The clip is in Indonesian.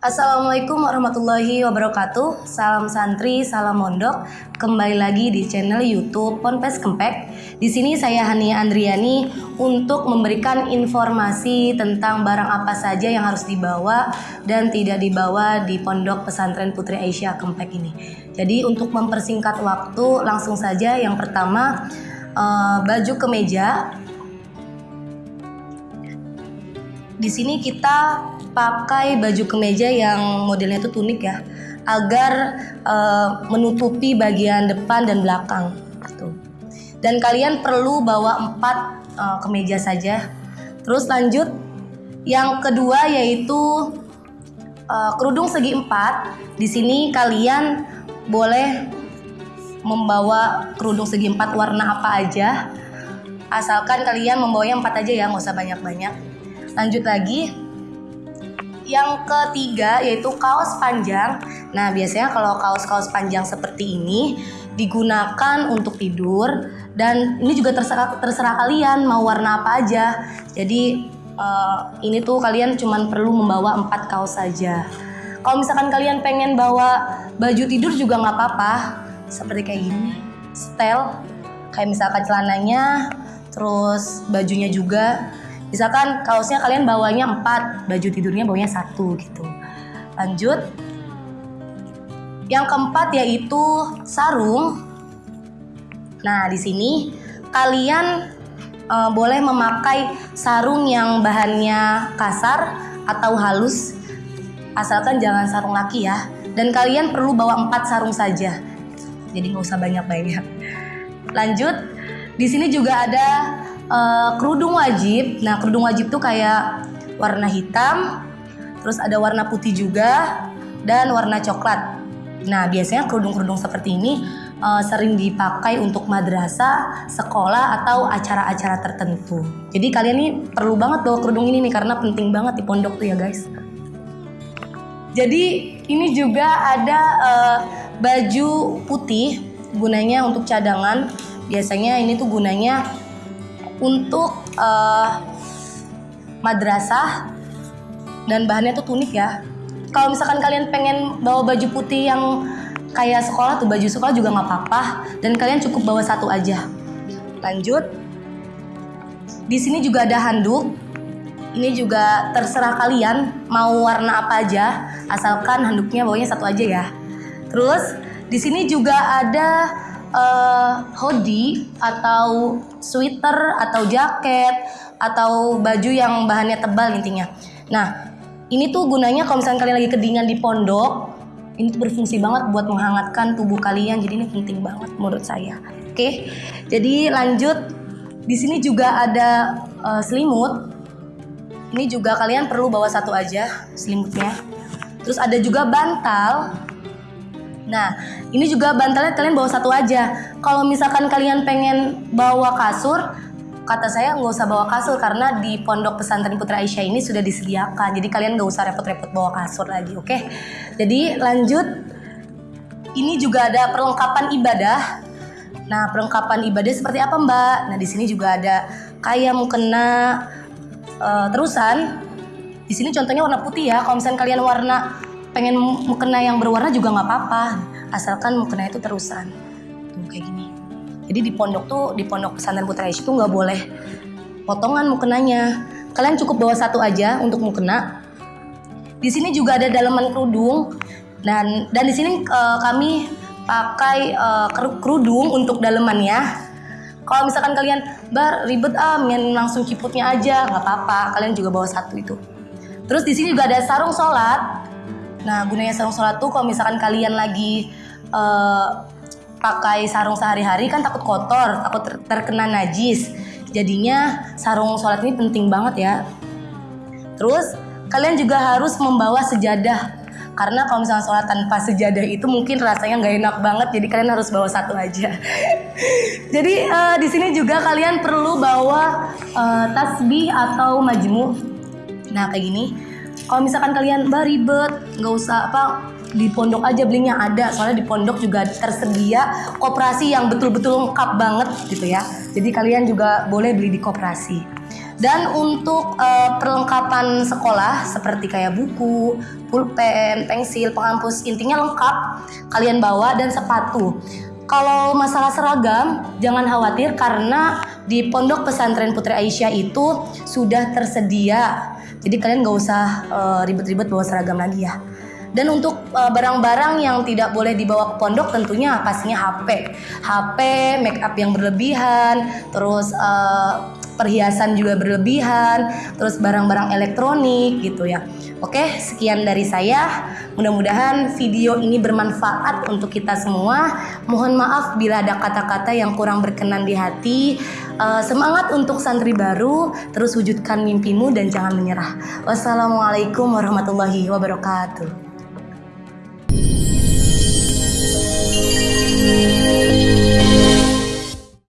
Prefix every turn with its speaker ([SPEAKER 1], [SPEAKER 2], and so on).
[SPEAKER 1] Assalamualaikum warahmatullahi wabarakatuh. Salam santri, salam mondok. Kembali lagi di channel youtube Ponpes Kempek. Di sini saya Hania Andriani Untuk memberikan informasi tentang barang apa saja yang harus dibawa Dan tidak dibawa di Pondok Pesantren Putri Aisyah Kempek ini. Jadi untuk mempersingkat waktu langsung saja. Yang pertama uh, baju kemeja di sini kita pakai baju kemeja yang modelnya itu tunik ya agar uh, menutupi bagian depan dan belakang tuh. dan kalian perlu bawa empat uh, kemeja saja. Terus lanjut yang kedua yaitu uh, kerudung segi empat. Di sini kalian boleh membawa kerudung segi empat warna apa aja. Asalkan kalian membawanya empat aja ya nggak usah banyak-banyak Lanjut lagi. Yang ketiga yaitu kaos panjang. Nah, biasanya kalau kaos-kaos panjang seperti ini digunakan untuk tidur dan ini juga terserah terserah kalian mau warna apa aja. Jadi uh, ini tuh kalian cuma perlu membawa empat kaos saja. Kalau misalkan kalian pengen bawa baju tidur juga nggak apa-apa, seperti kayak gini, style, kayak misalkan celananya, terus bajunya juga misalkan kaosnya kalian bawanya 4 baju tidurnya bawanya satu gitu. Lanjut. Yang keempat yaitu sarung. Nah di sini kalian uh, boleh memakai sarung yang bahannya kasar atau halus. Asalkan jangan sarung laki ya. Dan kalian perlu bawa empat sarung saja. Jadi nggak usah banyak-banyak. Lanjut. Di sini juga ada uh, kerudung wajib. Nah, kerudung wajib tuh kayak warna hitam, terus ada warna putih juga dan warna coklat. Nah, biasanya kerudung-kerudung seperti ini uh, sering dipakai untuk madrasah, sekolah atau acara-acara tertentu. Jadi kalian nih perlu banget bawa kerudung ini nih karena penting banget di pondok tuh ya guys. Jadi ini juga ada uh, baju putih gunanya untuk cadangan. Biasanya ini tuh gunanya untuk uh, madrasah dan bahannya tuh tunik ya. Kalau misalkan kalian pengen bawa baju putih yang kayak sekolah tuh baju sekolah juga nggak apa-apa dan kalian cukup bawa satu aja. Lanjut. Di sini juga ada handuk. Ini juga terserah kalian mau warna apa aja, asalkan handuknya bawanya satu aja ya. Terus di sini juga ada uh, hoodie atau sweater atau jaket atau baju yang bahannya tebal intinya. Nah, ini tuh gunanya kalau misalnya kalian lagi kedinginan di pondok, ini tuh berfungsi banget buat menghangatkan tubuh kalian. Jadi ini penting banget menurut saya. Oke. Jadi lanjut di sini juga ada uh, selimut. Ini juga kalian perlu bawa satu aja selimutnya. Terus ada juga bantal Nah, ini juga bantalnya kalian bawa satu aja. Kalau misalkan kalian pengen bawa kasur, kata saya nggak usah bawa kasur karena di pondok pesantren Putra Aisyah ini sudah disediakan. Jadi kalian nggak usah repot-repot bawa kasur lagi, oke? Okay? Jadi lanjut, ini juga ada perlengkapan ibadah. Nah, perlengkapan ibadah seperti apa Mbak? Nah, di sini juga ada kayak mukena uh, terusan. Di sini contohnya warna putih ya. Kalau misalnya kalian warna pengen mukena yang berwarna juga nggak apa-apa. Asalkan mukena itu terusan. Tuh kayak gini. Jadi di pondok tuh di pondok pesantren putra itu nggak boleh potongan mukenanya. Kalian cukup bawa satu aja untuk mukena. Di sini juga ada dalaman kerudung. Dan dan di sini uh, kami pakai uh, kerudung untuk dalemannya. Kalau misalkan kalian bar ribet ah main langsung ciputnya aja. Nggak apa-apa kalian juga bawa satu itu. Terus di sini juga ada sarung sholat Nah, gunanya sarung sholat tuh kalau misalkan kalian lagi uh, pakai sarung sehari-hari kan takut kotor, takut ter terkena najis. Jadinya sarung sholat ini penting banget ya. Terus kalian juga harus membawa sejadah karena kalau misalnya sholat tanpa sejadah itu mungkin rasanya nggak enak banget jadi kalian harus bawa satu aja jadi uh, di sini juga kalian perlu bawa uh, tasbih atau majmu nah kayak gini kalau misalkan kalian bah ribet nggak usah apa di pondok aja belinya ada soalnya di pondok juga tersedia koperasi yang betul-betul lengkap banget gitu ya jadi kalian juga boleh beli di koperasi dan untuk uh, perlengkapan sekolah seperti kayak buku, pulpen, pensil, penghapus intinya lengkap kalian bawa dan sepatu. Kalau masalah seragam jangan khawatir karena di Pondok Pesantren Putri Aisyah itu sudah tersedia. Jadi kalian nggak usah uh, ribet-ribet bawa seragam lagi ya. Dan untuk uh, barang-barang yang tidak boleh dibawa ke pondok tentunya pastinya HP. HP, make up yang berlebihan, terus uh, perhiasan juga berlebihan, terus barang-barang elektronik gitu ya. Oke, sekian dari saya. Mudah-mudahan video ini bermanfaat untuk kita semua. Mohon maaf bila ada kata-kata yang kurang berkenan di hati. Uh, semangat untuk santri baru, terus wujudkan mimpimu dan jangan menyerah. Wassalamualaikum warahmatullahi wabarakatuh.